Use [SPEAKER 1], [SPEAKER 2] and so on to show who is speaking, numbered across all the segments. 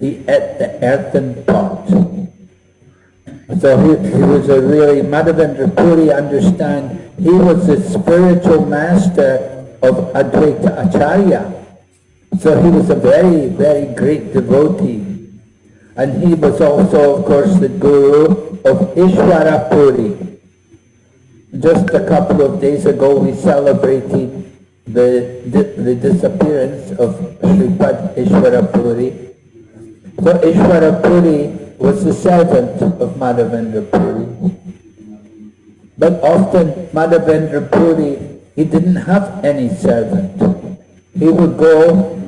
[SPEAKER 1] he ate the earthen pot. So he, he was a really, Madhavendra Puri understand, he was the spiritual master of Advaita Acharya. So he was a very, very great devotee. And he was also, of course, the guru of Ishwara Puri. Just a couple of days ago we celebrated the, the disappearance of Sripad Ishwara So Ishwara Puri was the servant of Madhavendra Puri. But often Madhavendra Puri, he didn't have any servant. He would go,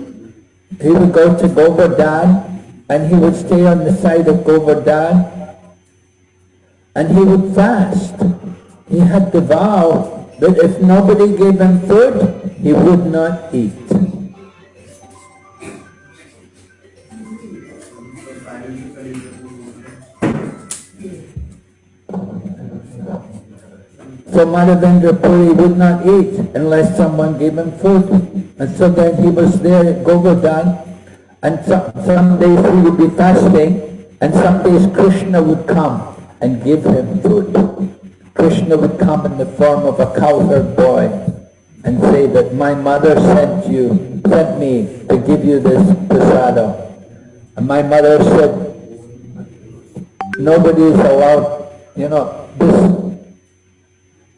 [SPEAKER 1] he would go to Govardhan and he would stay on the side of Govardhan and he would fast. He had the vow that if nobody gave him food, he would not eat. So Madhavendra Puri would not eat unless someone gave him food. And so then he was there at Govardhan, and some, some days he would be fasting, and some days Krishna would come and give him food. Krishna would come in the form of a cowherd boy and say that my mother sent you, sent me to give you this prasada. And my mother said, nobody is allowed, you know, this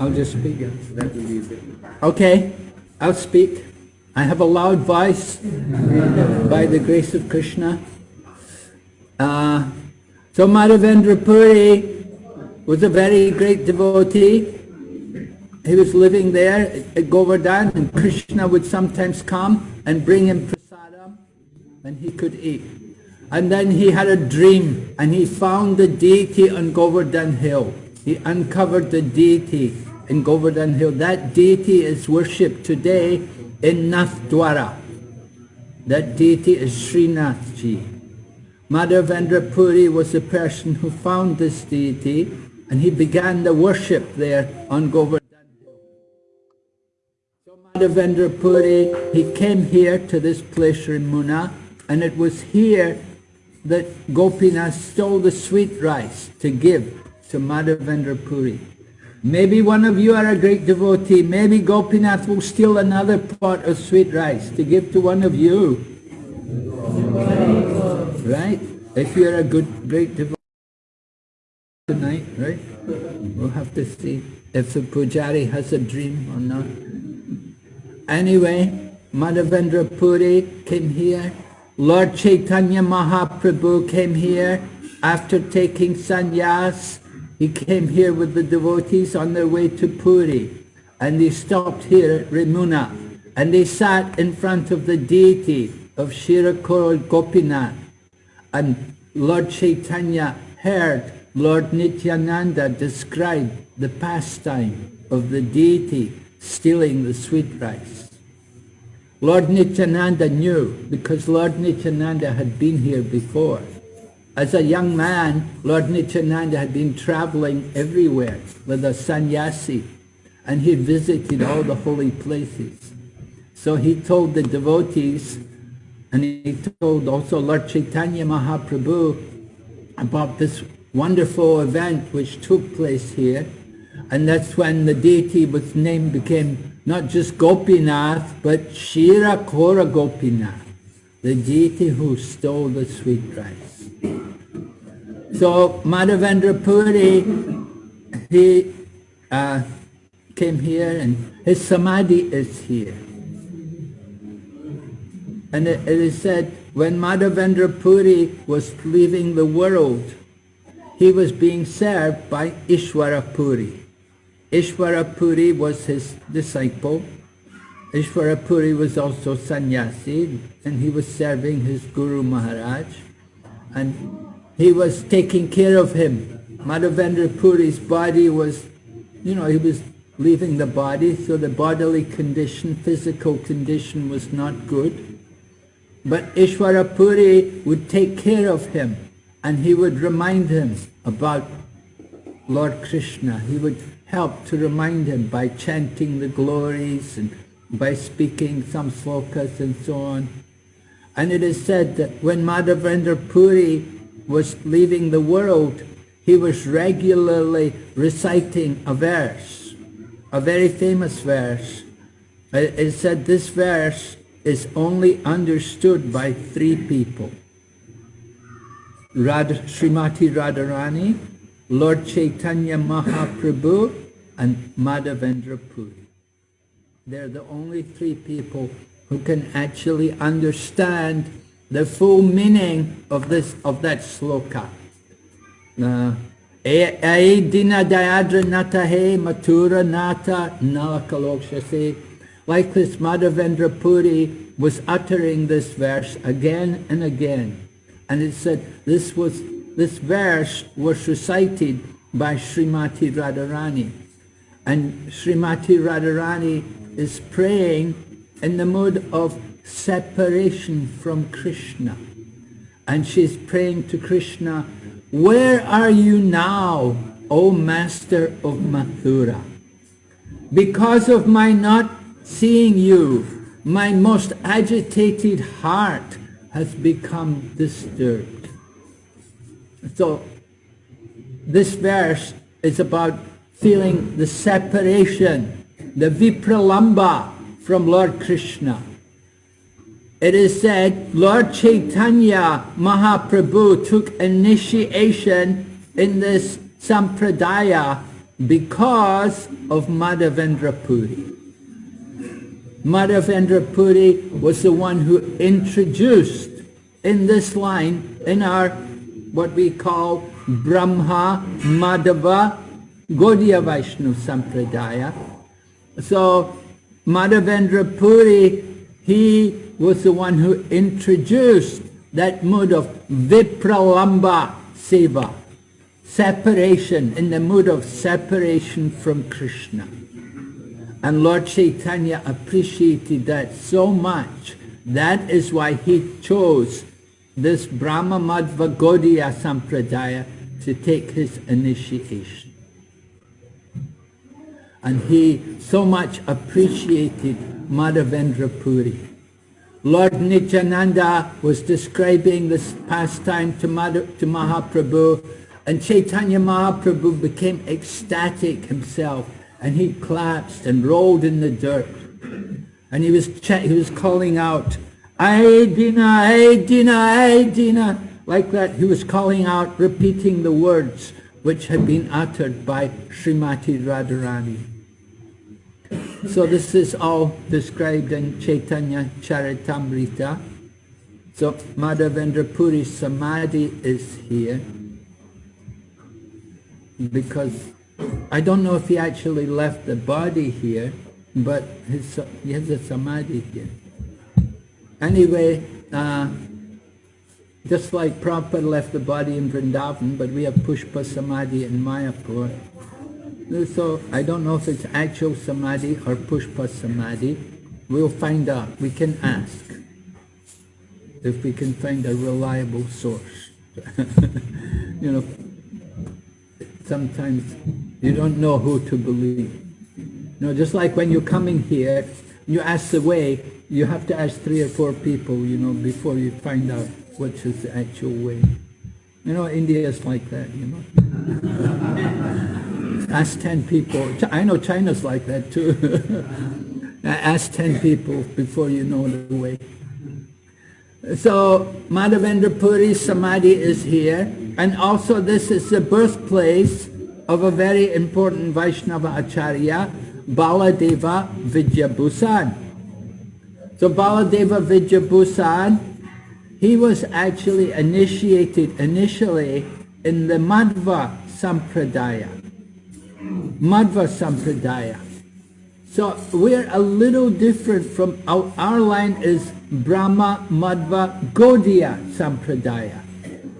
[SPEAKER 1] I'll just speak. That will be easy. Okay, I'll speak. I have a loud voice by the grace of Krishna. Uh, so Madhavendra Puri was a very great devotee. He was living there at Govardhan and Krishna would sometimes come and bring him prasadam and he could eat. And then he had a dream and he found the deity on Govardhan hill. He uncovered the deity in Govardhan Hill. That deity is worshipped today in Nathdwara. That deity is Srinathji. Madhavendra Puri was the person who found this deity and he began the worship there on Govardhan Hill. So Madhavendra Puri, he came here to this place Remuna and it was here that Gopinath stole the sweet rice to give to Madhavendra Puri. Maybe one of you are a great devotee. Maybe Gopinath will steal another pot of sweet rice to give to one of you. Right? If you're a good, great devotee tonight, right? We'll have to see if the pujari has a dream or not. Anyway, Madhavendra Puri came here. Lord Chaitanya Mahaprabhu came here after taking sannyas he came here with the devotees on their way to Puri and they stopped here at Remuna and they sat in front of the deity of Shirakura Gopinath and Lord Chaitanya heard Lord Nityananda describe the pastime of the deity stealing the sweet rice. Lord Nityananda knew because Lord Nityananda had been here before. As a young man, Lord Nityananda had been traveling everywhere with a sannyasi, and he visited all the holy places. So he told the devotees, and he told also Lord Chaitanya Mahaprabhu about this wonderful event which took place here. And that's when the deity was named became not just Gopinath, but Shira Kora Gopinath, the deity who stole the sweet rice. So Madhavendra Puri, he uh, came here and his samadhi is here. And it, it is said when Madhavendra Puri was leaving the world, he was being served by Ishwara Puri. Ishwara Puri was his disciple. Ishwara Puri was also sannyasi and he was serving his Guru Maharaj. and he was taking care of him. Madhavendra Puri's body was, you know, he was leaving the body, so the bodily condition, physical condition was not good. But Ishwara Puri would take care of him and he would remind him about Lord Krishna. He would help to remind him by chanting the glories and by speaking some slokas and so on. And it is said that when Madhavendra Puri was leaving the world, he was regularly reciting a verse, a very famous verse. It said this verse is only understood by three people. Radha, Srimati Radharani, Lord Chaitanya Mahaprabhu, and Madhavendra Puri. They're the only three people who can actually understand the full meaning of this of that sloka. Uh, dayadra natahe matura nata nalakalokshase. Like this Madhavendra Puri was uttering this verse again and again. And it said this was this verse was recited by Srimati Radharani. And Srimati Radharani is praying in the mood of separation from Krishna. And she's praying to Krishna, where are you now, O Master of Mathura? Because of my not seeing you, my most agitated heart has become disturbed. So this verse is about feeling the separation the Vipralamba from Lord Krishna. It is said Lord Chaitanya Mahaprabhu took initiation in this sampradaya because of Madhavendra Puri. Madhavendra Puri was the one who introduced in this line, in our what we call Brahma Madhava Gaudiya Vaishnava Sampradaya, so Madhavendra Puri, he was the one who introduced that mood of Vipralamba Seva, separation, in the mood of separation from Krishna. And Lord Chaitanya appreciated that so much. That is why he chose this Brahma Madhva Gaudiya Sampradaya to take his initiation and he so much appreciated Madhavendra Puri. Lord Nityananda was describing this pastime to, to Mahaprabhu and Chaitanya Mahaprabhu became ecstatic himself and he collapsed and rolled in the dirt. And he was, he was calling out, Aedina, Aedina, Aedina, like that. He was calling out, repeating the words which had been uttered by Srimati Radharani. So this is all described in Chaitanya Charitamrita. So Madhavendra Puri Samadhi is here because I don't know if he actually left the body here, but his, he has a Samadhi here. Anyway, uh, just like Prabhupada left the body in Vrindavan, but we have Pushpa Samadhi in Mayapur. So I don't know if it's actual Samadhi or Pushpa Samadhi. We'll find out. We can ask if we can find a reliable source. you know, sometimes you don't know who to believe. You know, just like when you're coming here, you ask the way, you have to ask three or four people, you know, before you find out which is the actual way. You know, India is like that, you know. ask 10 people. I know China's like that too. ask 10 people before you know the way. So Madhavendra Puri Samadhi is here. And also this is the birthplace of a very important Vaishnava Acharya, Baladeva Vidyabhusan. So Baladeva Vidyabhusan he was actually initiated initially in the Madhva Sampradaya. Madhva Sampradaya. So we're a little different from, our, our line is Brahma Madhva Gaudiya Sampradaya.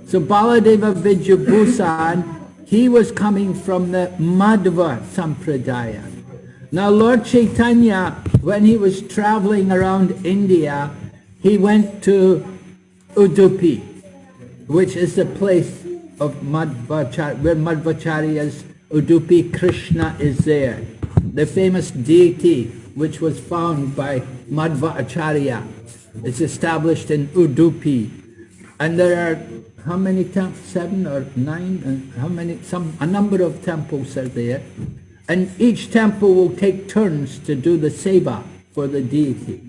[SPEAKER 1] So Baladeva Vidyabhusan, he was coming from the Madhva Sampradaya. Now Lord Chaitanya, when he was traveling around India, he went to Udupi, which is the place of Madhvacharya, where Madhvacharya's Udupi Krishna is there. The famous deity which was found by Madhva Acharya. It's established in Udupi. And there are how many temples? Seven or nine? And how many? Some a number of temples are there. And each temple will take turns to do the seva for the deity.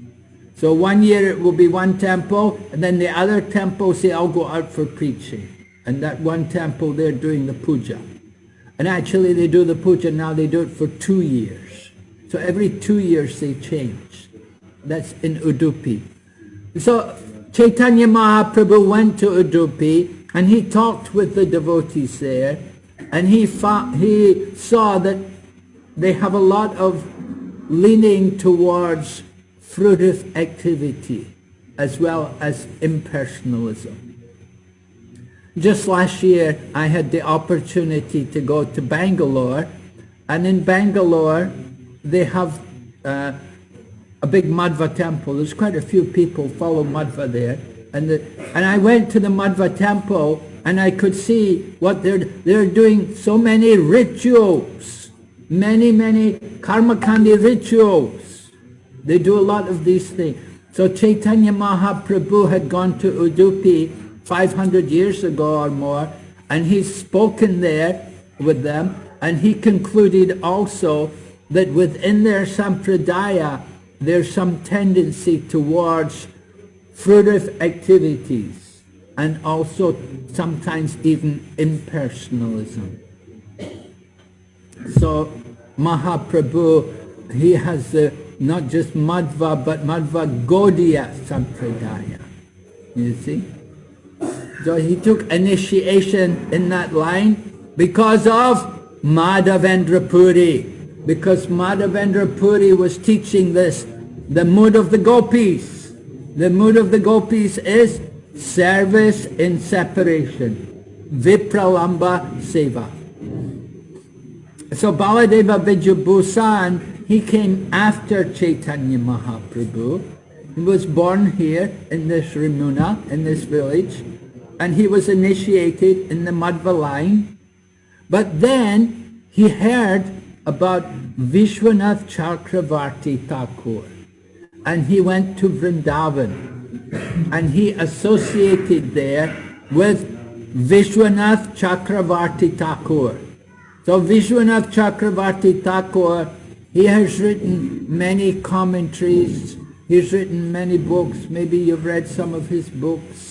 [SPEAKER 1] So one year it will be one temple, and then the other temples all go out for preaching. And that one temple they're doing the puja. And actually they do the puja now, they do it for two years. So every two years they change. That's in Udupi. So Chaitanya Mahaprabhu went to Udupi and he talked with the devotees there and he, he saw that they have a lot of leaning towards fruitive activity as well as impersonalism. Just last year I had the opportunity to go to Bangalore and in Bangalore they have uh, a big Madhva temple. There's quite a few people follow Madhva there. And, the, and I went to the Madhva temple and I could see what they're, they're doing so many rituals, many, many karmakandi rituals. They do a lot of these things. So Chaitanya Mahaprabhu had gone to Udupi 500 years ago or more, and he's spoken there with them, and he concluded also that within their sampradaya, there's some tendency towards fruitive activities and also sometimes even impersonalism. So Mahaprabhu, he has uh, not just Madhva, but Madhva Gaudiya Sampradaya. You see? So he took initiation in that line because of Madhavendra Puri because Madhavendra Puri was teaching this, the mood of the gopis. The mood of the gopis is service in separation, vipralamba seva. So Baladeva Vidyabhusan, he came after Chaitanya Mahaprabhu. He was born here in this Remuna, in this village, and he was initiated in the Madhva line. But then he heard about Vishwanath Chakravarti Thakur. And he went to Vrindavan and he associated there with Vishwanath Chakravarti Thakur. So Vishwanath Chakravarti Thakur, he has written many commentaries, he's written many books, maybe you've read some of his books,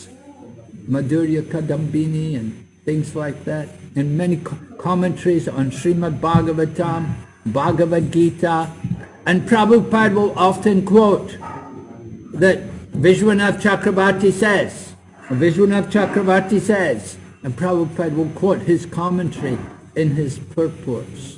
[SPEAKER 1] Madhurya Kadambini and things like that, and many commentaries on Srimad Bhagavatam, Bhagavad Gita, and Prabhupada will often quote that Vishwanath Chakravarti says, Vishwanath Chakravarti says, and Prabhupada will quote his commentary in his purports.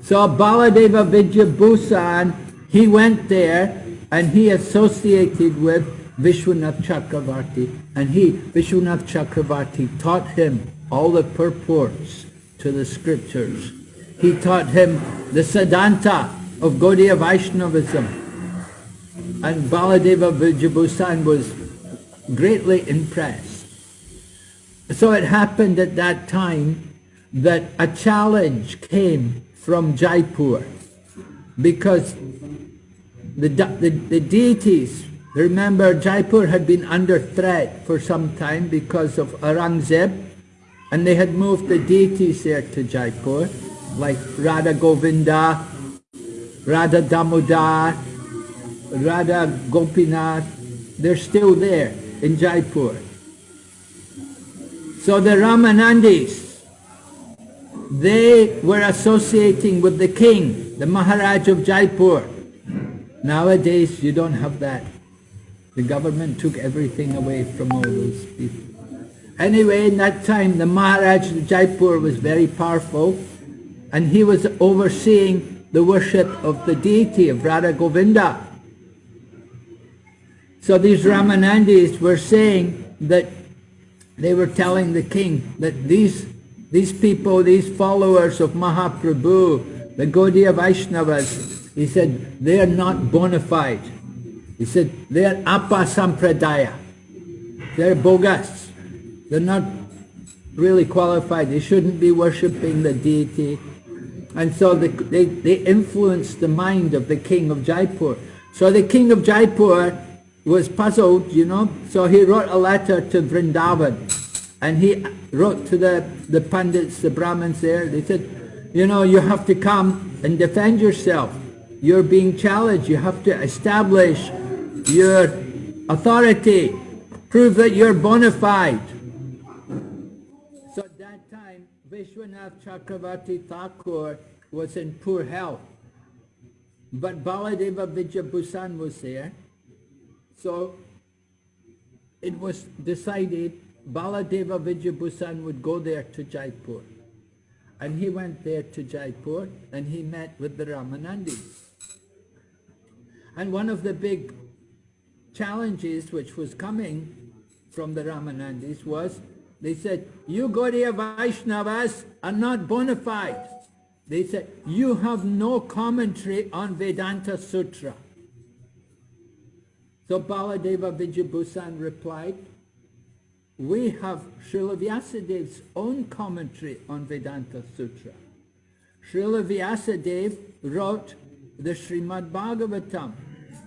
[SPEAKER 1] So Baladeva Vidyabhusan, he went there and he associated with Vishwanath Chakravarti and he, Vishwanath Chakravarti, taught him all the purports to the scriptures. He taught him the Siddhanta of Gaudiya Vaishnavism. And Baladeva Vidyabhusan was greatly impressed. So it happened at that time that a challenge came from Jaipur because the, the, the deities, remember Jaipur had been under threat for some time because of Aurangzeb and they had moved the deities there to Jaipur, like Radha Govinda, Radha Damodar, Radha Gopinath. They're still there in Jaipur. So the Ramanandis, they were associating with the king, the Maharaj of Jaipur. Nowadays, you don't have that. The government took everything away from all those people. Anyway, in that time, the Maharaj of Jaipur was very powerful, and he was overseeing the worship of the deity of Radha Govinda. So these Ramanandis were saying that they were telling the king that these, these people, these followers of Mahaprabhu, the Gaudiya Vaishnavas, he said, they are not bona fide. He said, they are apa sampradaya. They're bogus. They're not really qualified. They shouldn't be worshipping the deity. And so they, they, they influenced the mind of the king of Jaipur. So the king of Jaipur was puzzled, you know, so he wrote a letter to Vrindavan. And he wrote to the, the Pandits, the Brahmins there, they said, you know, you have to come and defend yourself. You're being challenged. You have to establish your authority. Prove that you're bona fide. So at that time, Vishwanath Chakravarti Thakur was in poor health. But Baladeva Vidyabhusan was there. So it was decided Baladeva Vidyabhusan would go there to Jaipur. And he went there to Jaipur and he met with the Ramanandis. And one of the big challenges which was coming from the Ramanandis was, they said, you Gaudiya Vaishnavas are not bona fide. They said, you have no commentary on Vedanta Sutra. So Baladeva Vidyabhusan replied, we have Srila Vyasadev's own commentary on Vedanta Sutra. Srila Vyasadeva wrote the Srimad Bhagavatam.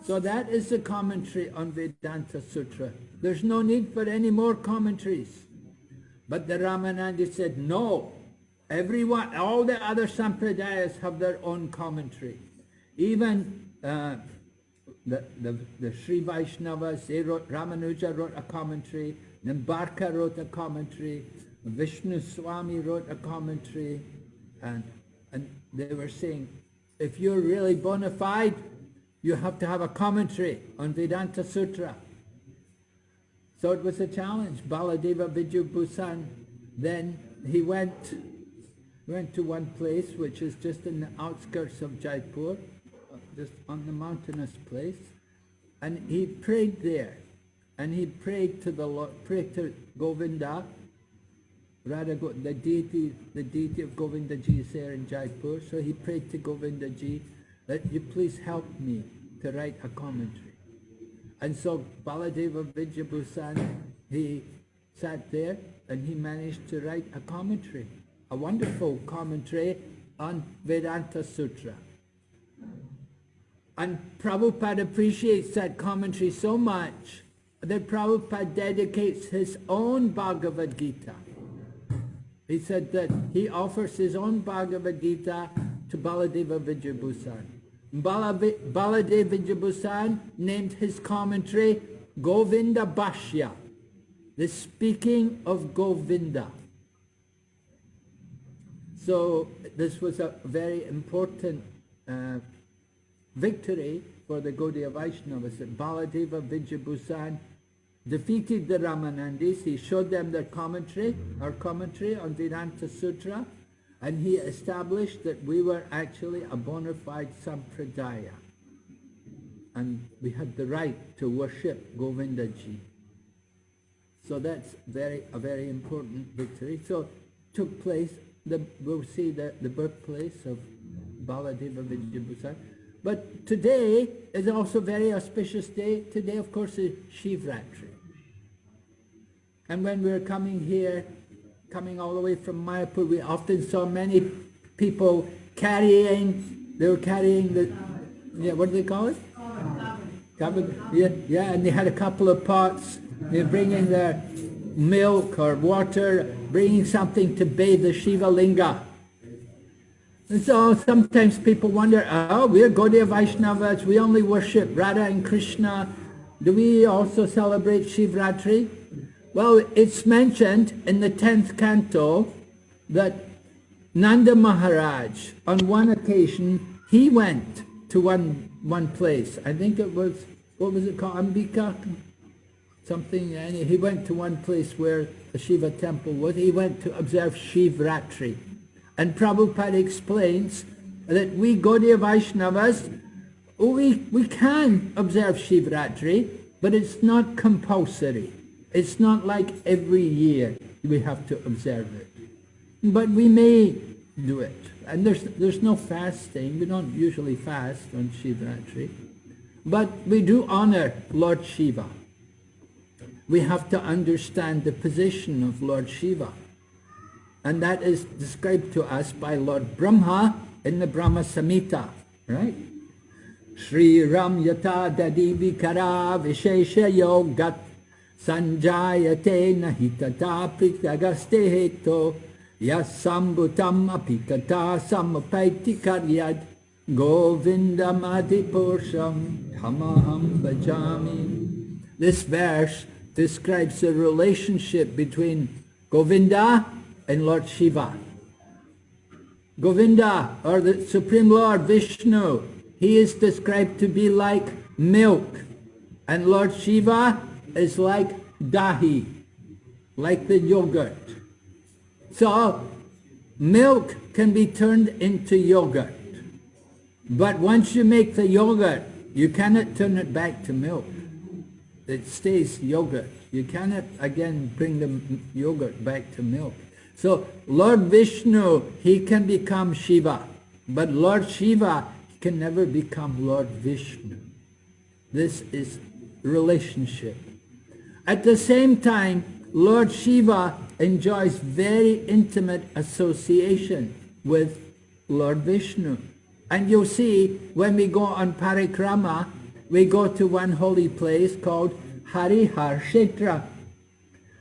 [SPEAKER 1] So that is the commentary on Vedanta Sutra. There's no need for any more commentaries. But the Ramanandi said, no, everyone, all the other sampradayas have their own commentary. Even uh, the, the, the Sri Vaishnavas, they wrote, Ramanuja wrote a commentary, Nimbarka wrote a commentary, Vishnu Swami wrote a commentary, and, and they were saying, if you're really bona fide, you have to have a commentary on Vedanta Sutra. So it was a challenge. Baladeva Vidyabhusan, then he went, went to one place which is just in the outskirts of Jaipur, just on the mountainous place, and he prayed there. And he prayed to the Lord, prayed to Govinda, Radha, the deity, the deity of Govinda Ji is there in Jaipur. So he prayed to Govinda Ji that you please help me to write a commentary. And so Baladeva Vidyabhusan, he sat there and he managed to write a commentary, a wonderful commentary on Vedanta Sutra. And Prabhupada appreciates that commentary so much that Prabhupada dedicates his own Bhagavad Gita. He said that he offers his own Bhagavad Gita to Baladeva Vidyabhusan. Baladeva Vidyabhusan named his commentary Govinda Bhashya, the speaking of Govinda. So this was a very important uh, victory for the Gaudiya Vaishnavas Baladeva Vidyabhusan defeated the Ramanandis. He showed them their commentary, our commentary on Vedanta Sutra, and he established that we were actually a bona fide sampradaya. And we had the right to worship Govindaji. So that's very a very important victory. So took place, the, we'll see the, the birthplace of Baladeva Vidyabhusan. But today is also very auspicious day. Today, of course, is Shivratri. And when we were coming here, coming all the way from Mayapur, we often saw many people carrying, they were carrying the, yeah, what do they call it? Yeah, yeah, and they had a couple of pots. They're bringing their milk or water, bringing something to bathe the Shiva Linga. And so sometimes people wonder, oh, we're Gaudiya Vaishnavas, we only worship Radha and Krishna. Do we also celebrate Shivratri? Well, it's mentioned in the 10th canto that Nanda Maharaj, on one occasion, he went to one, one place. I think it was, what was it called, Ambika? Something, and he went to one place where the Shiva temple was. He went to observe Shivratri. And Prabhupada explains that we Gaudiya Vaishnavas, we, we can observe Shivratri, but it's not compulsory. It's not like every year we have to observe it. But we may do it. And there's, there's no fasting. We don't usually fast on Shivratri. But we do honor Lord Shiva. We have to understand the position of Lord Shiva. And that is described to us by Lord Brahma in the Brahma Samhita, right? Sri Ram Yata Dadi Vikara Vishesha Yogat Sanjayate Nahitata Pritagaste Heto Yasambutam Apikata Samapaiti Karyad Govindam Adipursham Hamaham Bhajami. This verse describes the relationship between Govinda and Lord Shiva. Govinda, or the Supreme Lord Vishnu, he is described to be like milk. And Lord Shiva is like dahi, like the yogurt. So, milk can be turned into yogurt. But once you make the yogurt, you cannot turn it back to milk. It stays yogurt. You cannot again bring the yogurt back to milk. So Lord Vishnu, he can become Shiva. But Lord Shiva can never become Lord Vishnu. This is relationship. At the same time, Lord Shiva enjoys very intimate association with Lord Vishnu. And you'll see when we go on parikrama, we go to one holy place called Harihar Kshetra.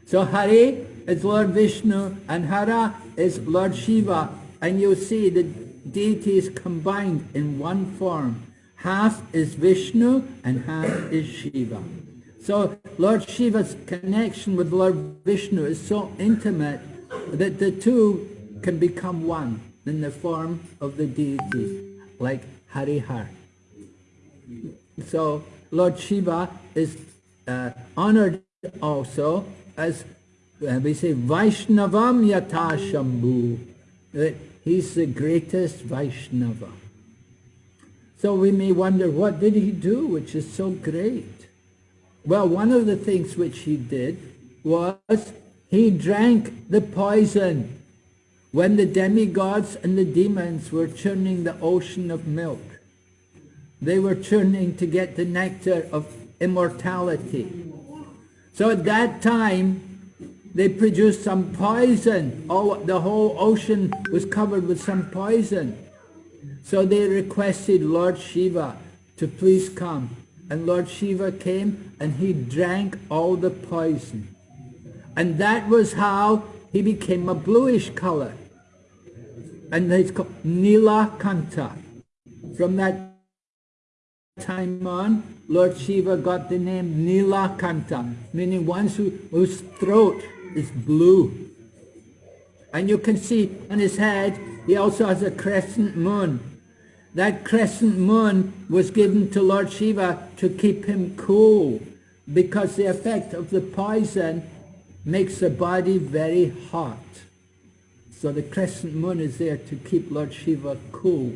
[SPEAKER 1] So Hari is Lord Vishnu and Hara is Lord Shiva. And you'll see the deities combined in one form. Half is Vishnu and half is Shiva. So Lord Shiva's connection with Lord Vishnu is so intimate that the two can become one in the form of the deity like Harihar. So Lord Shiva is uh, honored also as uh, we say Vaishnavam Yata Shambhu, that he's the greatest Vaishnava. So we may wonder, what did he do which is so great? Well, one of the things which he did was he drank the poison when the demigods and the demons were churning the ocean of milk. They were churning to get the nectar of immortality. So at that time, they produced some poison. All, the whole ocean was covered with some poison. So they requested Lord Shiva to please come. And Lord Shiva came and he drank all the poison. And that was how he became a bluish color and it's called Nilakanta. From that time on, Lord Shiva got the name Nilakanta, meaning one who, whose throat is blue. And you can see on his head, he also has a crescent moon. That crescent moon was given to Lord Shiva to keep him cool, because the effect of the poison makes the body very hot. So the crescent moon is there to keep Lord Shiva cool.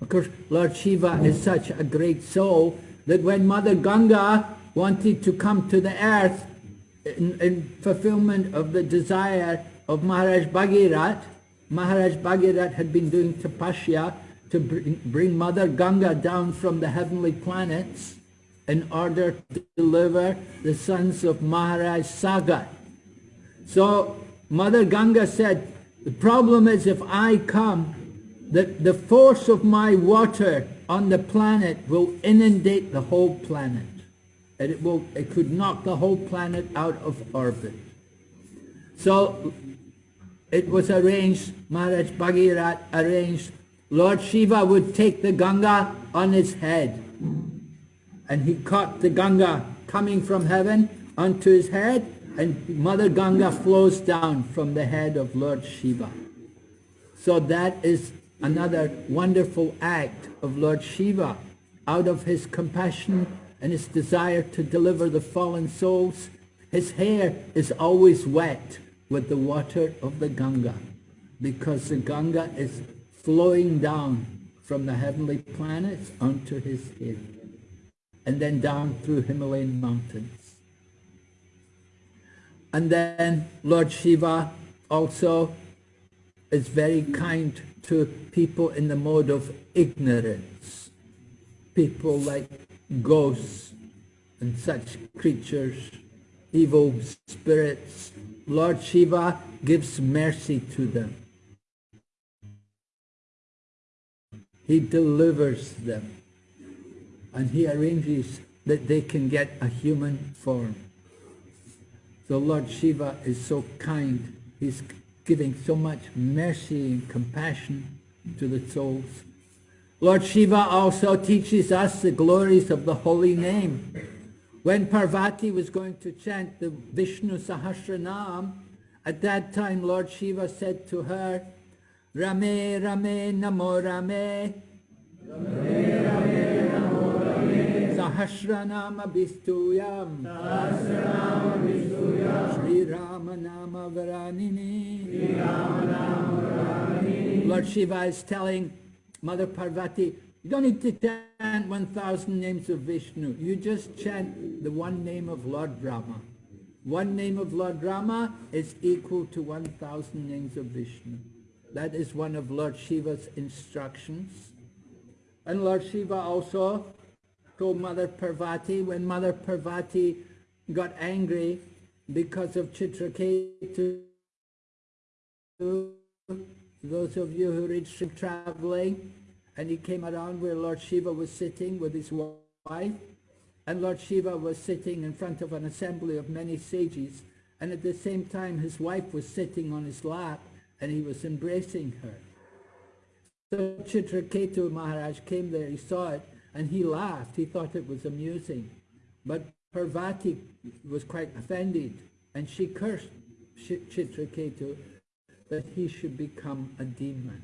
[SPEAKER 1] Of course, Lord Shiva is such a great soul that when Mother Ganga wanted to come to the earth in, in fulfillment of the desire of Maharaj Bhagirat, Maharaj Bhagirat had been doing tapasya to bring, Mother Ganga down from the heavenly planets in order to deliver the sons of Maharaj Sagar. So Mother Ganga said, the problem is if I come, that the force of my water on the planet will inundate the whole planet. And it, will, it could knock the whole planet out of orbit. So it was arranged, Maharaj Bhagirat arranged, Lord Shiva would take the Ganga on his head. And he caught the Ganga coming from heaven onto his head and Mother Ganga flows down from the head of Lord Shiva. So that is another wonderful act of Lord Shiva. Out of his compassion and his desire to deliver the fallen souls, his hair is always wet with the water of the Ganga because the Ganga is flowing down from the heavenly planets onto his head and then down through Himalayan mountains. And then Lord Shiva also is very kind to people in the mode of ignorance. People like ghosts and such creatures, evil spirits. Lord Shiva gives mercy to them. He delivers them and he arranges that they can get a human form. So Lord Shiva is so kind. He's giving so much mercy and compassion to the souls. Lord Shiva also teaches us the glories of the holy name. When Parvati was going to chant the Vishnu Sahasranam, at that time Lord Shiva said to her, Rame Rame Namo Rame, Rame Rame Namo Rame, Sahasranama Vistuyam, Sahasranama Vistuyam, Sri Rama Nama Varanini, Sri Rama Nama Varanini. Lord Shiva is telling Mother Parvati, you don't need to chant 1,000 names of Vishnu. You just chant the one name of Lord Rama. One name of Lord Rama is equal to 1,000 names of Vishnu. That is one of Lord Shiva's instructions. And Lord Shiva also told Mother Parvati, when Mother Parvati got angry because of Chitraketu, those of you who read Sri traveling, and he came around where Lord Shiva was sitting with his wife, and Lord Shiva was sitting in front of an assembly of many sages, and at the same time his wife was sitting on his lap, and he was embracing her. So Chitraketu Maharaj came there, he saw it, and he laughed. He thought it was amusing. But Parvati was quite offended, and she cursed Chitraketu that he should become a demon.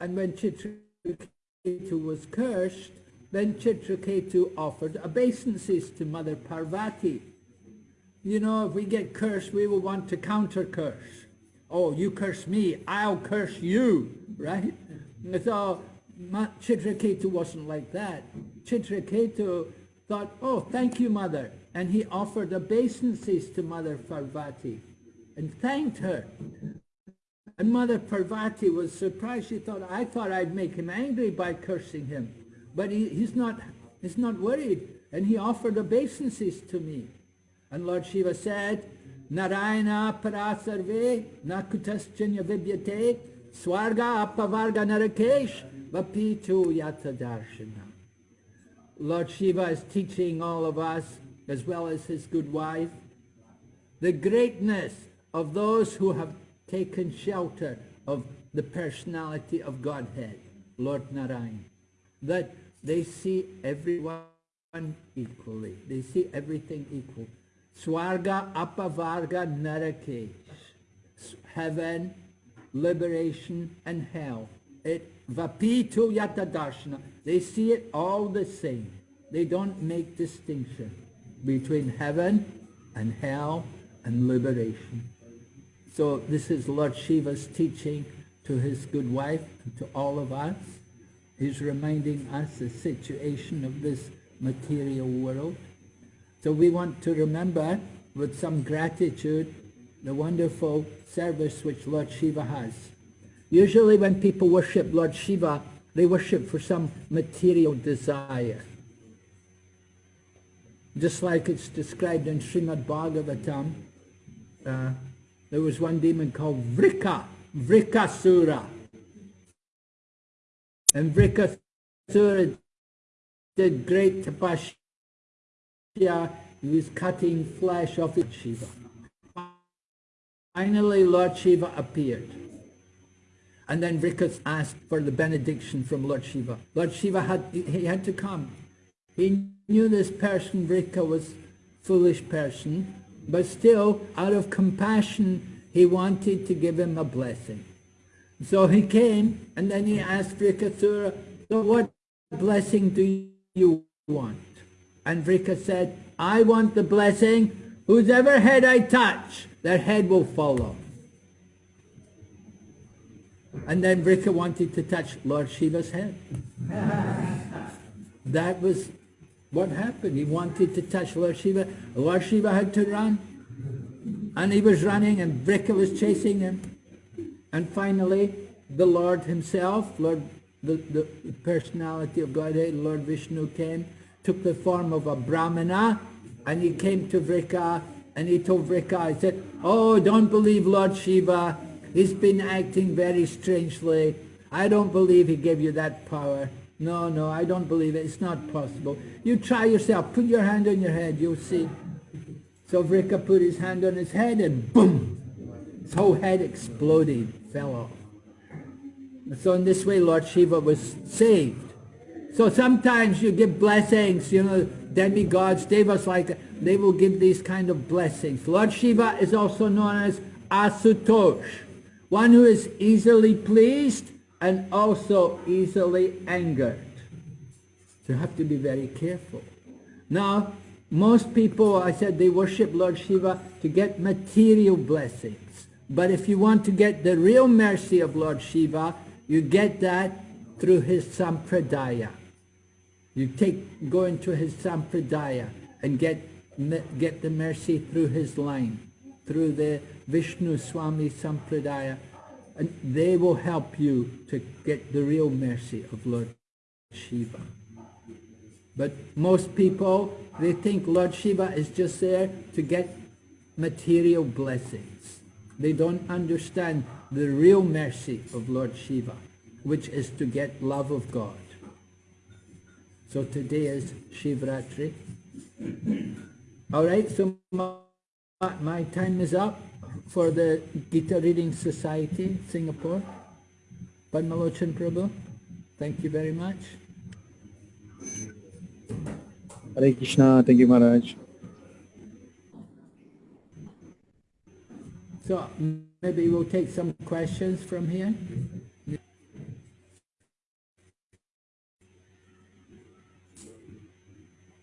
[SPEAKER 1] And when Chitraketu was cursed, then Chitraketu offered obeisances to Mother Parvati. You know, if we get cursed, we will want to counter-curse. Oh, you curse me, I'll curse you, right? So Chitraketu wasn't like that. Chitraketu thought, oh, thank you, Mother. And he offered obeisances to Mother Parvati and thanked her. And Mother Parvati was surprised. She thought, I thought I'd make him angry by cursing him. But he, he's, not, he's not worried. And he offered obeisances to me. And Lord Shiva said, Narayana parasarve nakutaschanya vibyate swarga apavarga narakesh vapitu yata darshana. Lord Shiva is teaching all of us, as well as his good wife, the greatness of those who have taken shelter of the personality of Godhead, Lord Narayan, that they see everyone equally. They see everything equal. Swarga, Apavarga, Narakesh. Heaven, liberation, and hell. It Vapitu Yata Darshana. They see it all the same. They don't make distinction between heaven and hell and liberation. So this is Lord Shiva's teaching to his good wife and to all of us. He's reminding us the situation of this material world. So we want to remember with some gratitude the wonderful service which Lord Shiva has. Usually when people worship Lord Shiva, they worship for some material desire. Just like it's described in Srimad Bhagavatam, uh, there was one demon called Vrika, Vrikasura. And Vrikasura did great tapasya. He was cutting flesh off of Shiva. Finally, Lord Shiva appeared. And then Vrikas asked for the benediction from Lord Shiva. Lord Shiva had, he had to come. He knew this person, Vrika, was foolish person, but still, out of compassion, he wanted to give him a blessing. So he came, and then he asked Vrikasura, so what blessing do you want? And Vrika said, I want the blessing, whosever head I touch, their head will follow. And then Vrika wanted to touch Lord Shiva's head. that was what happened. He wanted to touch Lord Shiva. Lord Shiva had to run. And he was running and Vrika was chasing him. And finally, the Lord himself, Lord, the, the personality of Godhead, Lord Vishnu came, took the form of a Brahmana, and he came to Vrika, and he told Vrika, he said, oh, don't believe Lord Shiva. He's been acting very strangely. I don't believe he gave you that power. No, no, I don't believe it. It's not possible. You try yourself. Put your hand on your head. You'll see. So Vrika put his hand on his head and boom! His whole head exploded, fell off. So in this way Lord Shiva was saved. So sometimes you give blessings, you know, demigods, devas like that, they will give these kind of blessings. Lord Shiva is also known as Asutosh, one who is easily pleased and also easily angered. So you have to be very careful. Now, most people, I said, they worship Lord Shiva to get material blessings. But if you want to get the real mercy of Lord Shiva, you get that through his sampradaya. You take, go into his sampradaya and get, get the mercy through his line, through the Vishnu Swami sampradaya. And they will help you to get the real mercy of Lord Shiva. But most people, they think Lord Shiva is just there to get material blessings. They don't understand the real mercy of Lord Shiva, which is to get love of God. So today is Shivratri. All right, so my, my time is up for the Gita Reading Society, Singapore. Padmalochan Prabhu, thank you very much.
[SPEAKER 2] Hare Krishna, thank you Maharaj.
[SPEAKER 1] So maybe we'll take some questions from here.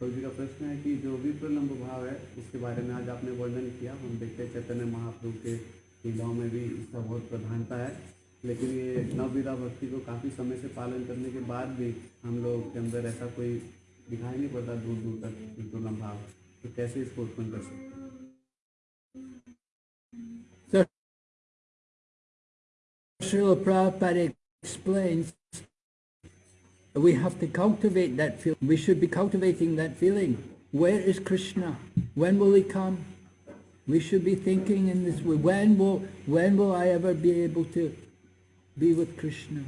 [SPEAKER 3] तो जी का प्रश्न है कि जो विप्रलम्ब भाव है, उसके बारे में आज आपने वर्णन किया। हम देखते हैं चैतन्य महाप्रभु के लीलाओं में भी इसका बहुत प्रधानता है। लेकिन ये नवविधा भक्ति को काफ़ी समय से पालन करने के बाद भी हम लोग के अंदर ऐसा कोई दिखाई नहीं पड़ता दूर दूर तक विप्रलम्ब भाव तो कैसे इसको उत्पन्न कर सकते
[SPEAKER 1] Srila Prabhupada explains we have to cultivate that feeling. We should be cultivating that feeling. Where is Krishna? When will he come? We should be thinking in this way. When will, when will I ever be able to be with Krishna?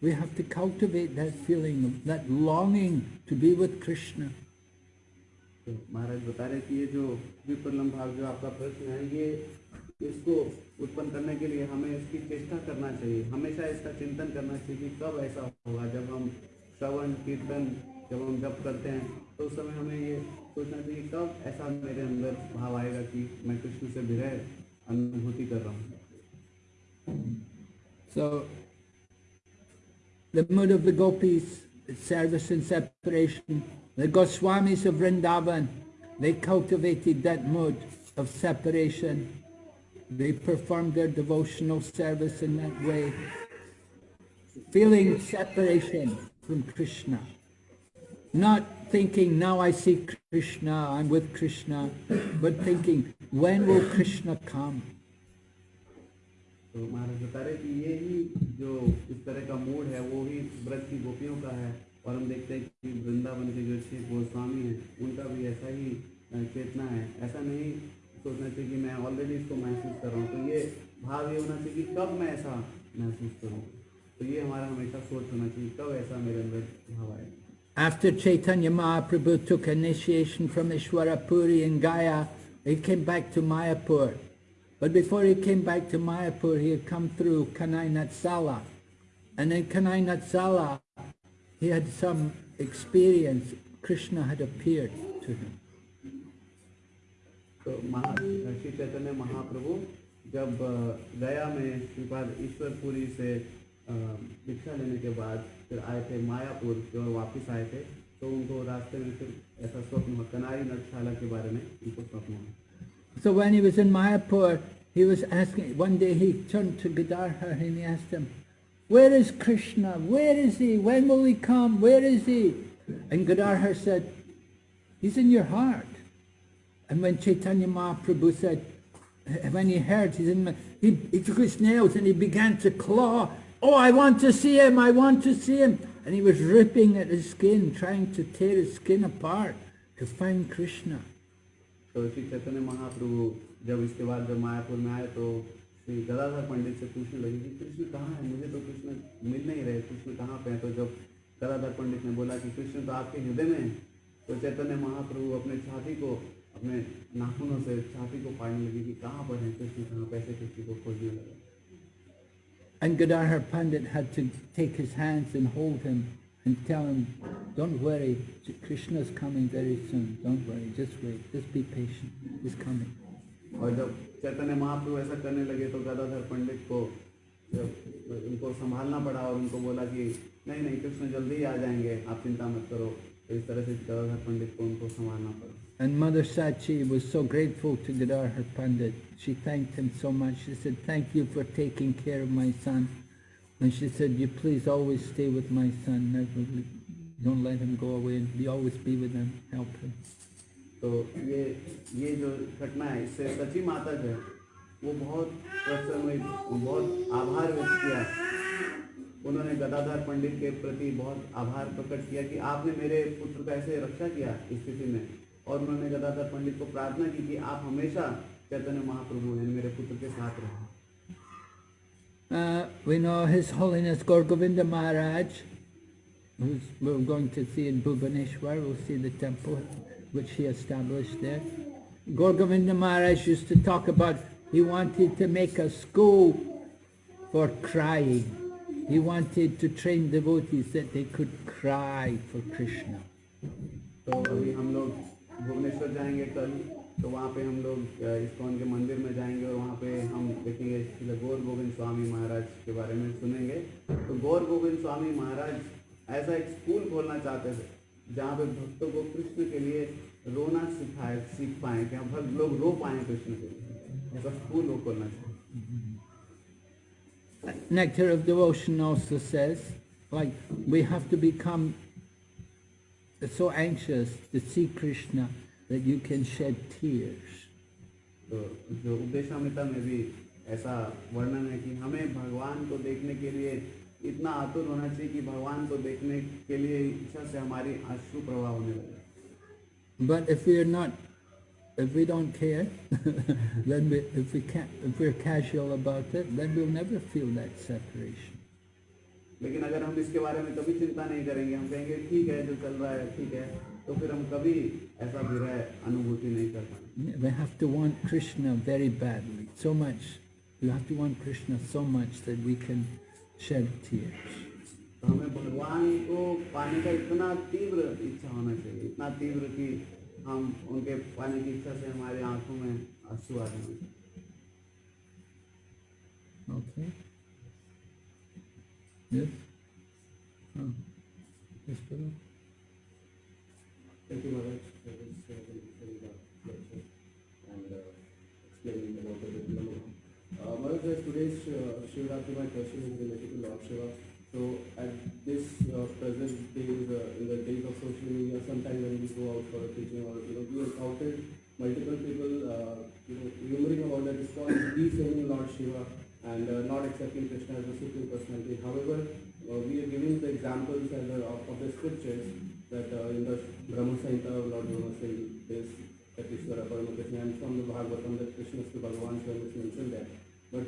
[SPEAKER 1] We have to cultivate that feeling, that longing to be with Krishna.
[SPEAKER 3] तो महाराज बता रहे कि ये जो विप्रलम्ब भाव जो आपका प्रश्न है ये इसको उत्पन्न करने के लिए हमें इसकी चेष्टा करना चाहिए। हमेशा इसका चिंतन करना चाहिए कि कब ऐसा होगा। जब हम श्रवण कीर्तन जब हम जप करते हैं तो उस समय हमें ये सोचना चाहिए कब ऐसा मेरे अंदर भाव आएगा कि मैं कृष्ण से विरह अनुभूति कर रहा हूँ।
[SPEAKER 1] So, the mood of the gopis, service and separation, the Goswamis of Vrindavan, they cultivated that mood of separation. They performed their devotional service in that way, feeling separation from Krishna. Not thinking, now I see Krishna, I'm with Krishna, but thinking, when will Krishna come?
[SPEAKER 3] तो महाराज बता रहे कि ये ही जो इस तरह का mood है वो ही व्रत की गोपियों का है और हम देखते हैं कि वृंदावन के जो छह गोस्वामी हैं उनका भी ऐसा ही अ, चेतना है ऐसा नहीं सोचना चाहिए कि मैं ऑलरेडी इसको महसूस कर रहा हूँ तो ये भाव ये होना चाहिए कि कब मैं ऐसा महसूस करूँ तो तो ये हमारा हमेशा सोच होना चाहिए कब ऐसा मेरे अंदर भाव आए
[SPEAKER 1] After Chaitanya Mahaprabhu took initiation from Ishwarapuri in Gaya, he came back to Mayapur. But before he came back to Mayapur, he had come through Kanai Natsala. And in Kanai Natsala, he had some experience. Krishna had appeared to him.
[SPEAKER 3] तो महा श्री चैतन्य महाप्रभु जब गया में श्रीपाद ईश्वरपुरी से अ, भिक्षा लेने के बाद फिर आए थे मायापुर की ओर वापस आए थे तो उनको रास्ते में फिर ऐसा स्वप्न हुआ कनारी नटशाला के बारे में उनको स्वप्न हुआ
[SPEAKER 1] So when he was in Mayapur, he was asking, one day he turned to Gadadhar and he asked him, where is Krishna? Where is he? When will he come? Where is he? And Gadadhar said, he's in your heart. And when Chaitanya Mahaprabhu said, when he heard he's in my, he, he took his nails and he began to claw. Oh, I want to see him, I want to see him. And he was ripping at his skin, trying to tear his skin apart to find Krishna.
[SPEAKER 3] तो श्री चैतन्य महाप्रभु जब इसके बाद जब मायापुर में आए तो श्री गदाधर पंडित से पूछने लगे कि कृष्ण कहाँ है मुझे तो कृष्ण मिल नहीं रहे कृष्ण कहाँ पे हैं तो जब गदाधर पंडित ने बोला कि कृष्ण तो आपके हृदय में है तो चैतन्य महाप्रभु अपने छाती को अपने नाखूनों से छाती को फाड़ने लगे कि कहाँ पर है कृष्ण कहाँ पैसे कृष्ण को खोजने लगा।
[SPEAKER 1] And Gadadhar Pandit had to take his hands and hold him and tell him, don't worry, Krishna's coming very soon, don't worry, just wait, just be patient, he's coming.
[SPEAKER 3] और जब चैतन्य महाप्रभु ऐसा करने लगे तो गदाधर पंडित को जब उनको संभालना पड़ा और उनको बोला कि नहीं नहीं कृष्ण जल्दी ही आ जाएँगे आप चिंता मत करो। तो इस तरह से गदाधर पंडित को उनको संभालना पड़ा।
[SPEAKER 1] And Mother Sachi was so grateful to Gadadhar Pandit. She thanked him so much. She said, thank you for taking care of my son. And she said, you please always stay with my son. Never, le- don't let him go away. And you always be with him, help him.
[SPEAKER 3] तो ये ये जो घटना है इससे सची माता जो है वो बहुत प्रसन्न हुई बहुत आभार व्यक्त किया उन्होंने गदाधर पंडित के प्रति बहुत आभार प्रकट किया कि आपने मेरे पुत्र का ऐसे रक्षा किया इस स्थिति में और उन्होंने गदाधर पंडित को प्रार्थना की कि आप हमेशा चैतन्य महाप्रभु यानी मेरे पुत्र के साथ रहें
[SPEAKER 1] Uh, we know His Holiness Gaur Govinda Maharaj, who's we're going to see in Bhubaneswar, we'll see the temple which he established there. Gaur Govinda Maharaj used to talk about, he wanted to make a school for crying. He wanted to train devotees that they could cry for Krishna.
[SPEAKER 3] तो अभी हम लोग भुवनेश्वर जाएँगे कल तो वहाँ पे हम लोग इस्कॉन के मंदिर में जाएँगे और वहाँ पे हम देखेंगे गौर गोविंद स्वामी महाराज के बारे में सुनेंगे। तो गौर गोविंद स्वामी महाराज ऐसा एक स्कूल खोलना चाहते थे जहाँ पे भक्तों को कृष्ण के लिए रोना सिखाए सीख पाए कि हम भक्त लोग रो पाए कृष्ण के लिए। ऐसा स्कूल वो खोलना चाहिए
[SPEAKER 1] Nectar of Devotion also says, like, we have to become so anxious to see Krishna that you can shed tears.
[SPEAKER 3] तो जो उपदेशामिता में भी ऐसा वर्णन है कि हमें भगवान को देखने के लिए इतना आतुर होना चाहिए कि भगवान को देखने के लिए इच्छा से हमारी अश्रु प्रवाह होने लगे
[SPEAKER 1] But if we're not, if we don't care, then we, if we can't, if we're casual about it, then we'll never feel that separation.
[SPEAKER 3] लेकिन अगर हम इसके बारे में कभी चिंता नहीं करेंगे हम कहेंगे ठीक है जो चल रहा है ठीक है तो फिर हम कभी ऐसा विरह अनुभूति नहीं कर पाएँगे
[SPEAKER 1] We have to want Krishna very badly, so much. We have to want Krishna so much that we can shed tears.
[SPEAKER 3] तो हमें भगवान को पाने का इतना तीव्र इच्छा होना चाहिए इतना तीव्र कि हम उनके पाने की इच्छा से हमारे आँखों में आँसू आ जाए
[SPEAKER 1] Okay? Yes? Oh. Yes?
[SPEAKER 4] Thank you, Maharaj, for this uh, uh, lecture and uh, explaining about the vipralambha. Uh, Maharaj, uh, today's uh, Shivratri, my question is related to Lord Shiva. So at this uh, present days, uh, in the days of social media, sometimes when we go out for a teaching or, you know, we encountered multiple people, uh, you know, humoring about that it's called defaming Lord Shiva and uh, not accepting Krishna as a supreme personality. However, examples and, uh, of, of the scriptures that uh, in the Brahma Samhita, Lord Brahma said this, that Ishvara Parama Krishna, and from the Bhagavatam that Krishna is the Bhagavan Shiva is mentioned there. But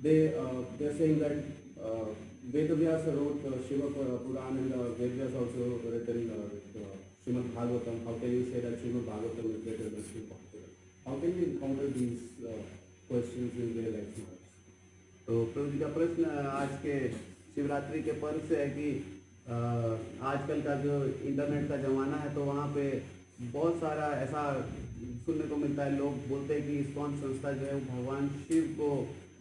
[SPEAKER 4] they, uh, they are saying that uh, Vedavyas wrote uh, Shiva Puran and uh, Vedavyas also written uh, uh, Srimad Bhagavatam. How can you say that Srimad Bhagavatam is better than Srimad Bhagavatam? How can we encounter these uh, questions in real life?
[SPEAKER 3] तो प्रभु जी का प्रश्न आज के शिवरात्रि के पर्व से है कि आजकल का जो इंटरनेट का ज़माना है तो वहाँ पे बहुत सारा ऐसा सुनने को मिलता है। लोग बोलते हैं कि इस्कॉन संस्था जो है, वो भगवान शिव को,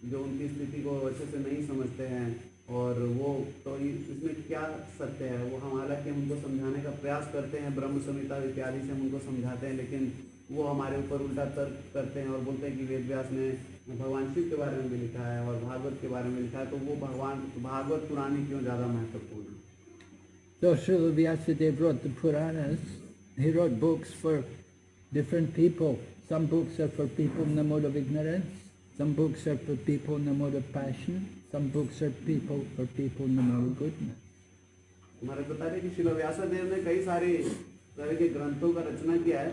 [SPEAKER 3] जो उनकी स्थिति को अच्छे से नहीं समझते हैं। और वो तो इसमें क्या सत्य है? वो हम, हालाँकि हम उनको समझाने का प्रयास करते हैं, ब्रह्म संहिता इत्यादि से हम उनको समझाते हैं, लेकिन वो हमारे ऊपर उल्टा तर्क करते हैं और बोलते हैं कि वेद व्यास ने भगवान शिव के बारे में भी लिखा है और भागवत के बारे में लिखा है तो वो भगवान भागवत पुराण ही क्यों ज़्यादा महत्वपूर्ण है
[SPEAKER 1] So Srila Vyasadeva wrote the Puranas. He wrote books for different people. Some books are for people in the mode of ignorance. Some books are for people in the mode of passion. Some books are people for people in the mode of goodness.
[SPEAKER 3] हमारे बता रहे कि शिल व्यासदेव ने कई सारे तरह के ग्रंथों का रचना किया है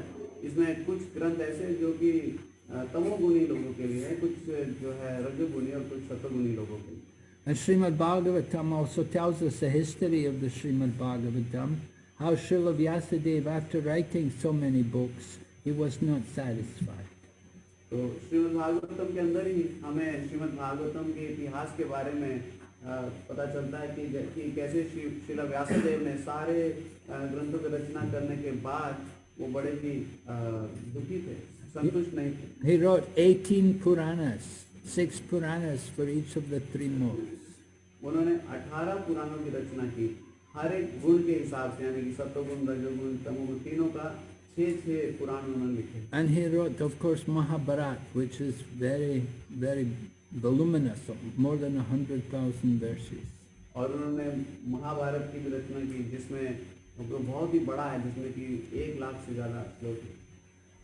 [SPEAKER 3] इसमें कुछ ग्रंथ ऐसे जो कि अ, तमोगुणी लोगों के लिए कुछ जो है रजोगुणी और कुछ सतोगुणी लोगों के लिए
[SPEAKER 1] And Srimad Bhagavatam also tells us the history of the Srimad Bhagavatam, how Srila Vyasadeva, after writing so many books, he was not satisfied.
[SPEAKER 3] तो श्रीमद् भागवतम के अंदर ही हमें श्रीमद् भागवतम के इतिहास के बारे में अ, पता चलता है कि, कि कैसे श्री श्रीला व्यासदेव ने सारे अ, ग्रंथों की रचना करने के बाद वो बड़े ही दुखी थे
[SPEAKER 1] He wrote 18 Puranas, six Puranas for each of the three modes.
[SPEAKER 3] उन्होंने 18 पुराणों की रचना की हर एक गुण के हिसाब से यानी कि सत्वगुण रजोगुण तमोगुण तीनों का छः छः पुराण उन्होंने लिखे
[SPEAKER 1] And he wrote, of course, Mahabharat, which is very, very voluminous, more than 100,000 verses.
[SPEAKER 3] और उन्होंने महाभारत की भी रचना की जिसमें बहुत ही बड़ा है जिसमें कि एक लाख से ज़्यादा श्लोक हैं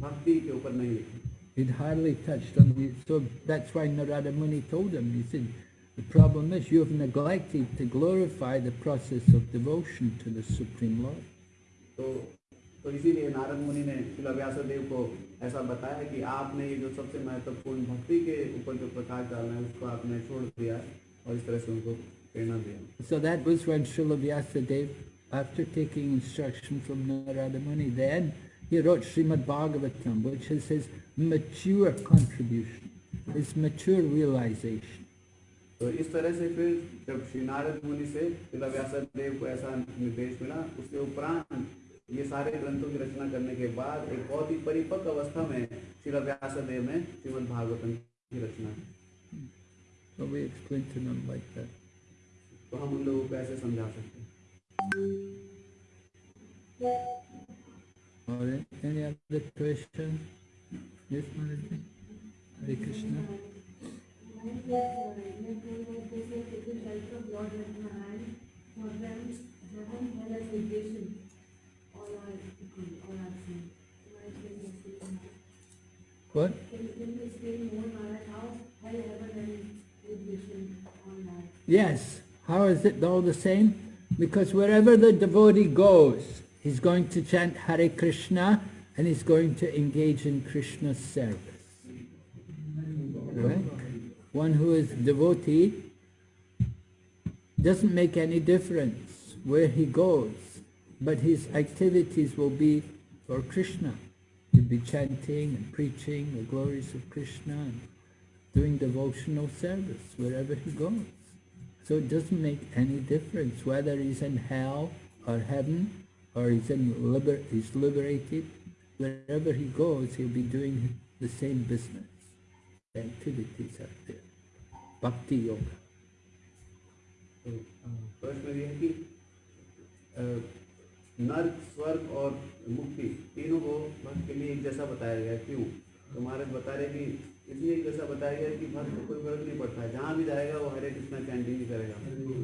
[SPEAKER 3] भक्ति के ऊपर नहीं लिखा
[SPEAKER 1] He'd hardly touched on it. So that's why Narada Muni told him, he said, the problem is you have neglected to glorify the process of devotion to the Supreme Lord.
[SPEAKER 3] तो तो इसीलिए नारद मुनि ने शिला व्यासदेव को ऐसा बताया कि आपने ये जो सबसे महत्वपूर्ण भक्ति के ऊपर जो प्रकाश डालना है उसको आपने छोड़ दिया है और इस तरह से उनको प्रेरणा दिया
[SPEAKER 1] So that was when Srila Vyasadeva, after taking instruction from Narada Muni, then he wrote Srimad Bhagavatam, which is his mature contribution, his mature realization.
[SPEAKER 3] तो इस तरह से फिर जब श्री नारद मुनि से शिला व्यासदेव को ऐसा निर्देश मिला उसके उपरांत ये सारे ग्रंथों की रचना करने के बाद एक बहुत ही परिपक्व अवस्था में शिला व्यासदेव ने श्रीमद् भागवतम की रचना
[SPEAKER 1] So we explain to them like that.
[SPEAKER 3] तो हम उन लोगों को ऐसे समझा सकते हैं
[SPEAKER 1] Right, any other questions? Yes, Maraji? Hare Krishna. What? Yes. How is it all the same? Because wherever the devotee goes, he's going to chant Hare Krishna and he's going to engage in Krishna's service. Right? One who is devotee doesn't make any difference where he goes, but his activities will be for Krishna. He'll be chanting and preaching the glories of Krishna and doing devotional service wherever he goes. So it doesn't make any difference whether he's in hell or heaven or he's in liber he's liberated. Wherever he goes, he'll be doing the same business. The activities are there. Bhakti yoga.
[SPEAKER 3] तो है कि नर्क स्वर्ग और मुक्ति तीनों को भक्त के लिए एक जैसा बताया गया क्यों तो बता रहे कि इसलिए जैसा बताया गया कि भक्त को कोई फ़र्क नहीं पड़ता। है जहाँ भी जाएगा वो हरे कृष्णा चैंटिंग ही करेगा।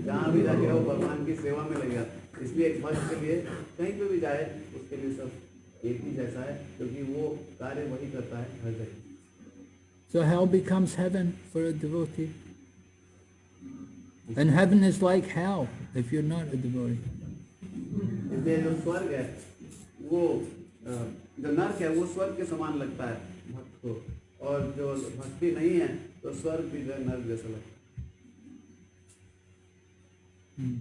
[SPEAKER 3] जहाँ भी जाएगा वो भगवान की सेवा में लगेगा। इसलिए एक भक्त के लिए कहीं पे भी जाए उसके लिए सब एक ही जैसा है क्योंकि वो कार्य वही करता है हर जगह।
[SPEAKER 1] So hell becomes heaven for a devotee. And heaven is like hell if you're not a devotee.
[SPEAKER 3] इसलिए जो स्वर्ग है वो जो नर्क है वो स्वर्ग के समान लगता है भक्त को। और जो भक्ति नहीं है तो स्वर्ग भी जो नर्क जैसा लगता है।
[SPEAKER 1] hmm.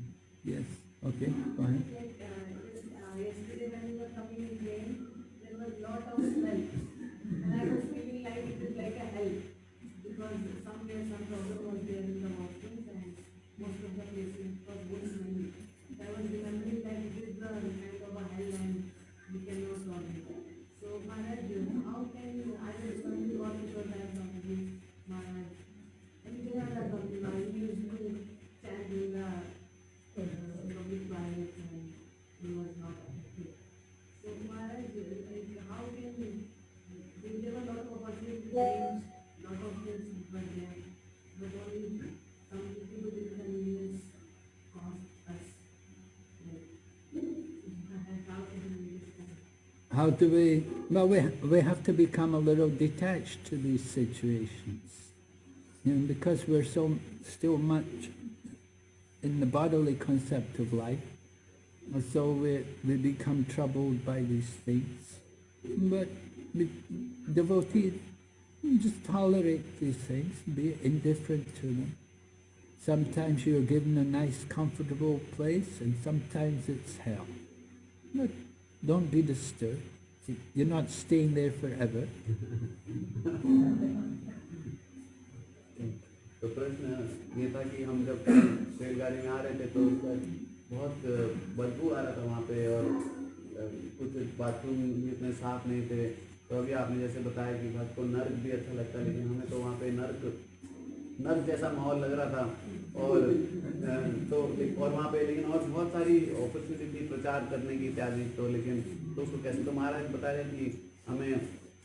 [SPEAKER 5] Going to God because I am not with Maharaj. And there are the people, I used to stand in the uh, public toilet and he was not affected. So Maharaj, like, how can we, there were a lot of opportunities, lot of things were there, but only some little bit inconvenience caused us. Like, how can we understand?
[SPEAKER 1] How do we, well, we, we have to become a little detached to these situations. Because we're so, still much in the bodily concept of life, so we, we become troubled by these things. But we, devotees just tolerate these things, be indifferent to them. Sometimes you're given a nice, comfortable place, and sometimes it's hell. But don't be disturbed. You're not staying there forever.
[SPEAKER 3] तो प्रश्न ये था कि हम जब रेलगाड़ी में आ रहे थे तो बहुत बदबू आ रहा था वहाँ पे और कुछ बाथरूम इतने साफ़ नहीं थे तो अभी आपने जैसे बताया कि भक्त को नर्क भी अच्छा लगता है, लेकिन हमें तो वहाँ पे नर्क नर्क जैसा माहौल लग रहा था। और तो और वहाँ पे लेकिन और बहुत सारी अपॉर्चुनिटी थी प्रचार करने की इत्यादि। तो लेकिन तो उसको कैसे तो महाराज बता रहे कि हमें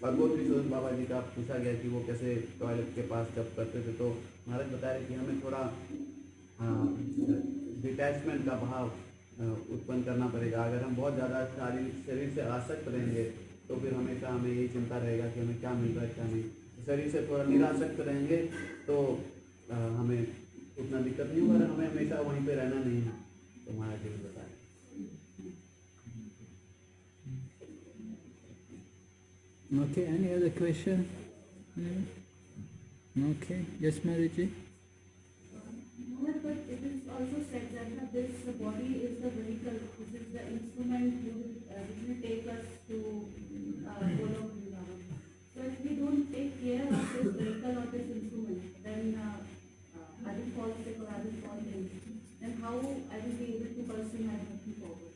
[SPEAKER 3] भगवती सुदन बाबा जी का पूछा गया कि वो कैसे टॉयलेट के पास जब करते थे तो महाराज बता रहे कि हमें थोड़ा डिटैचमेंट का भाव उत्पन्न करना पड़ेगा। अगर हम बहुत ज़्यादा शारीरिक, शरीर से आसक्त रहेंगे तो फिर हमेशा हमें यही चिंता रहेगा कि हमें क्या मिल रहा है, क्या नहीं। शरीर से थोड़ा निरासक्त रहेंगे तो अ, हमें उतना दिक्कत नहीं होगा हमें हमेशा वहीं पे रहना नहीं है तो महाराज जी ने बताया
[SPEAKER 1] Okay, any other question? Yeah. Okay, yes, Mariji?
[SPEAKER 5] No, but it is also said that uh, this body is the vehicle, this is the instrument uh, which will take us to uh, follow Vrindavan. So if we care of this vehicle or this instrument, then uh, uh, I will fall sick or I will fall ill. Then how I will be able to pursue my bhakti forward?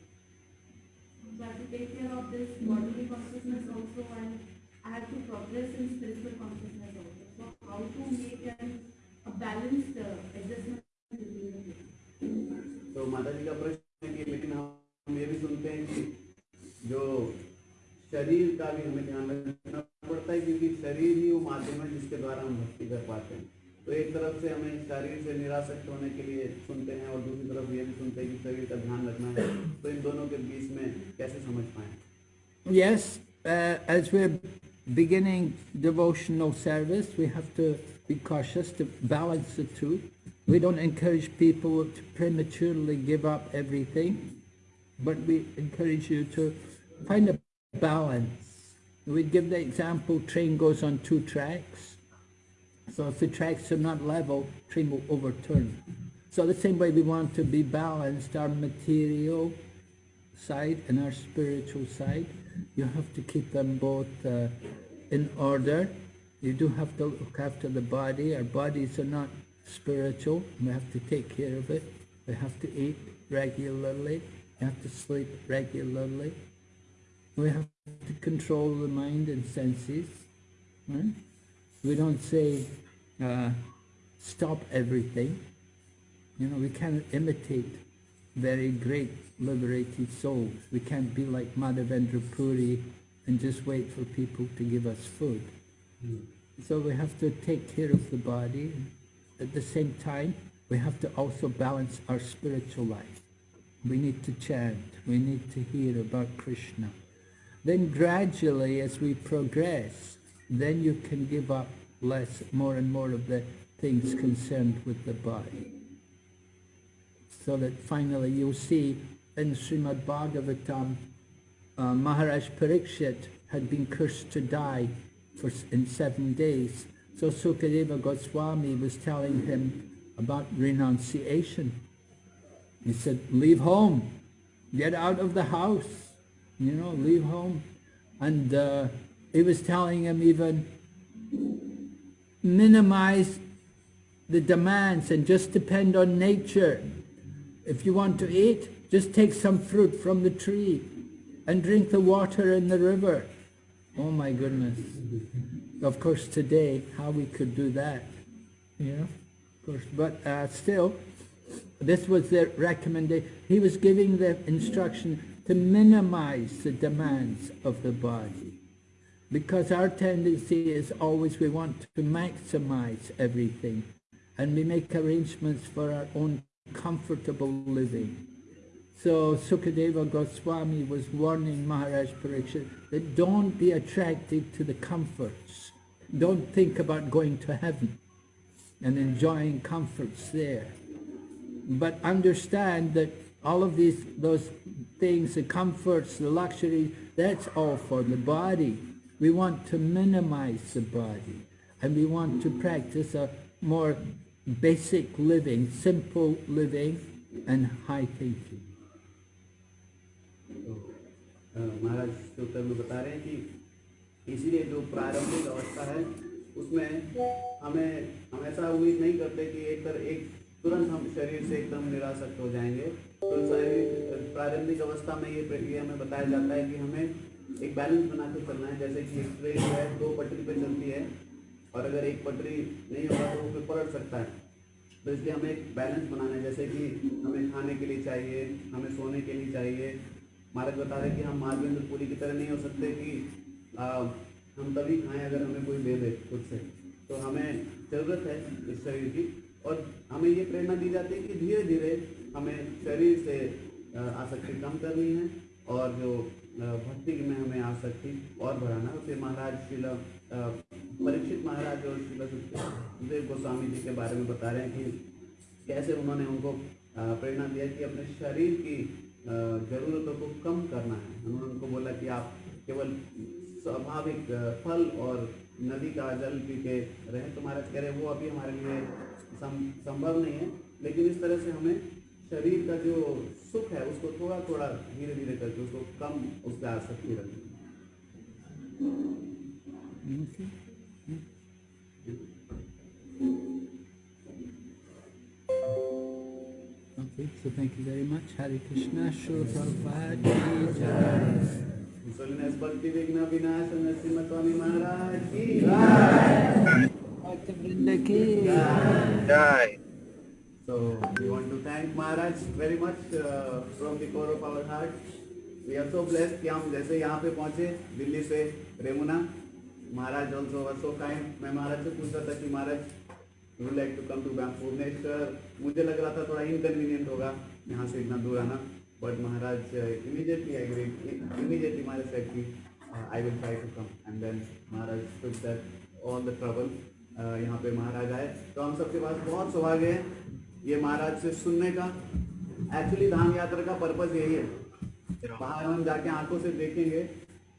[SPEAKER 5] So I have to take care of this bodily consciousness also and I have to progress in spiritual consciousness also. So how to make an, a balanced uh, adjustment between the two?
[SPEAKER 3] तो माता जी का प्रश्न है कि लेकिन हम ये भी सुनते हैं कि जो शरीर का भी हमें ध्यान रखना तरफ से हमें शरीर से निरासक्त होने के लिए सुनते हैं और दूसरी तरफ ये भी सुनते हैं कि शरीर का ध्यान रखना है तो इन दोनों के बीच में कैसे समझ पाए
[SPEAKER 1] Yes, uh, as we're beginning devotional service, we have to be cautious to balance the two. We don't encourage people to prematurely give up everything, but we encourage you to find a balance. We give the example, train goes on two tracks. So if the tracks are not level, train will overturn. So the same way we want to be balanced, our material side and our spiritual side. You have to keep them both uh, in order. You do have to look after the body. Our bodies are not spiritual. We have to take care of it. We have to eat regularly. We have to sleep regularly. We have to control the mind and senses. Right? We don't say, uh, stop everything. You know, we can't imitate very great liberated souls. We can't be like Madhavendra Puri and just wait for people to give us food. So we have to take care of the body. At the same time, we have to also balance our spiritual life. We need to chant. We need to hear about Krishna. Then gradually, as we progress, then you can give up less, more and more of the things concerned with the body. So that finally you'll see in Srimad Bhagavatam, uh, Maharaj Parikshit had been cursed to die for, in seven days. So Sukadeva Goswami was telling him about renunciation. He said, leave home, get out of the house, you know, leave home. And uh, he was telling him even minimize the demands and just depend on nature. If you want to eat, just take some fruit from the tree and drink the water in the river. Oh my goodness. Of course today, how we could do that, know, of course, but uh, still, this was the recommendation. He was giving the instruction to minimize the demands of the body. Because our tendency is always we want to maximize everything and we make arrangements for our own comfortable living. So Sukadeva Goswami was warning Maharaj Pariksit that don't be attracted to the comforts. Don't think about going to heaven and enjoying comforts there. But understand that all of these, those things, the comforts, the luxuries, that's all for the body. We want to minimize the body and we want to practice a more basic living, simple living and high thinking.
[SPEAKER 3] तो महाराज उत्तर में बता रहे हैं कि इसीलिए जो प्रारंभिक अवस्था है उसमें हमें हम ऐसा उम्मीद नहीं करते कि एक तर एक तुरंत हम शरीर से एकदम निरासक्त हो जाएँगे तो प्रारंभिक अवस्था में ये ये हमें बताया जाता है कि हमें एक बैलेंस बना के चलना है जैसे कि ट्रेन है दो पटरी पे चलती है और अगर एक पटरी नहीं होगा तो वो फिर पलट सकता है। तो इसलिए हमें एक बैलेंस बनाना है जैसे कि हमें खाने के लिए चाहिए हमें सोने के लिए चाहिए। महाराज बता रहे कि हम माधवेंद्र पूरी की तरह नहीं हो सकते कि आ, हम तभी खाएँ अगर हमें कोई दे दे खुद से। तो हमें ज़रूरत है इस शरीर की और हमें ये प्रेरणा दी जाती है कि धीरे धीरे हमें शरीर से आसक्ति कम करनी है और जो भक्ति में हमें आसक्ति और बढ़ाना। फिर महाराज शिल परीक्षित महाराज और शिला सुखदेव गोस्वामी जी के बारे में बता रहे हैं कि कैसे उन्होंने उनको प्रेरणा दिया कि अपने शरीर की जरूरतों को कम करना है। उन्होंने उनको बोला कि आप केवल स्वाभाविक फल और नदी का जल पी के रहें, तुम्हारा कह रहे वो अभी हमारे लिए संभव नहीं है। लेकिन इस तरह से हमें शरीर का जो सुख है उसको थोड़ा थोड़ा धीरे धीरे करके उसको कम उस पर आसक्ति रखनी
[SPEAKER 1] Okay. So thank you very much. Hare Krishna, Shri Prabhupada ki jai.
[SPEAKER 3] मुसलिन भक्ति विघ्न विनाश नरसिंह स्वामी महाराज की
[SPEAKER 1] Bhakta Vrinda ki
[SPEAKER 2] Jai.
[SPEAKER 3] So we want to thank Maharaj very much uh, from the core of our heart. We are so blessed कि हम जैसे यहाँ पे पहुँचे दिल्ली से Remuna. Maharaj also were so kind मैं महाराज से पूछ रहा था कि Maharaj would like to come to Bhubaneswar मुझे लग रहा था थोड़ा इनकन्वीनियंट होगा यहाँ से इतना दूर आना। But Maharaj immediately I agree immediately Maharaj said की I will try to come and then Maharaj to that all the trouble यहाँ पे महाराज आए। तो हम सबके पास बहुत सुभाग्य है। ये महाराज से सुनने का। एक्चुअली धाम यात्रा का पर्पज यही है। बाहर हम जाके आँखों से देखेंगे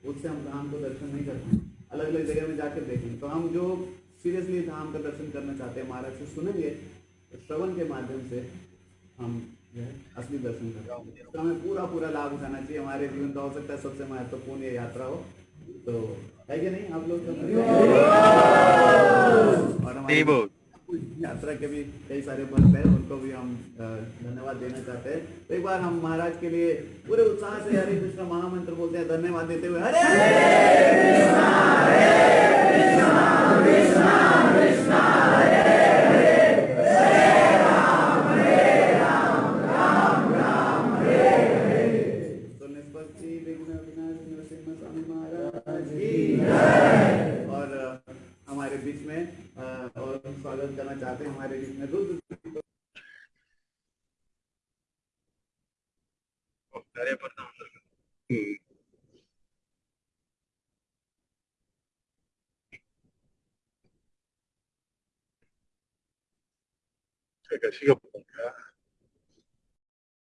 [SPEAKER 3] उससे हम धाम को दर्शन नहीं करते अलग अलग जगह में जाकर देखेंगे। तो हम जो सीरियसली धाम का दर्शन करना चाहते हैं महाराज से सुनेंगे तो श्रवण के माध्यम से हम जो है असली दर्शन करेंगे तो हमें पूरा पूरा लाभ उठाना चाहिए। हमारे जीवन का हो सकता है सबसे महत्वपूर्ण ये यात्रा हो। तो है कि नहीं? आप लोग और हमारे यात्रा के भी कई सारे भक्त हैं, उनको भी हम धन्यवाद देना चाहते हैं। तो एक बार हम महाराज के लिए पूरे उत्साह से हरे कृष्ण महामंत्र बोलते हैं, धन्यवाद देते हुए। हरे! तो
[SPEAKER 6] 嗯。这
[SPEAKER 2] 个是一个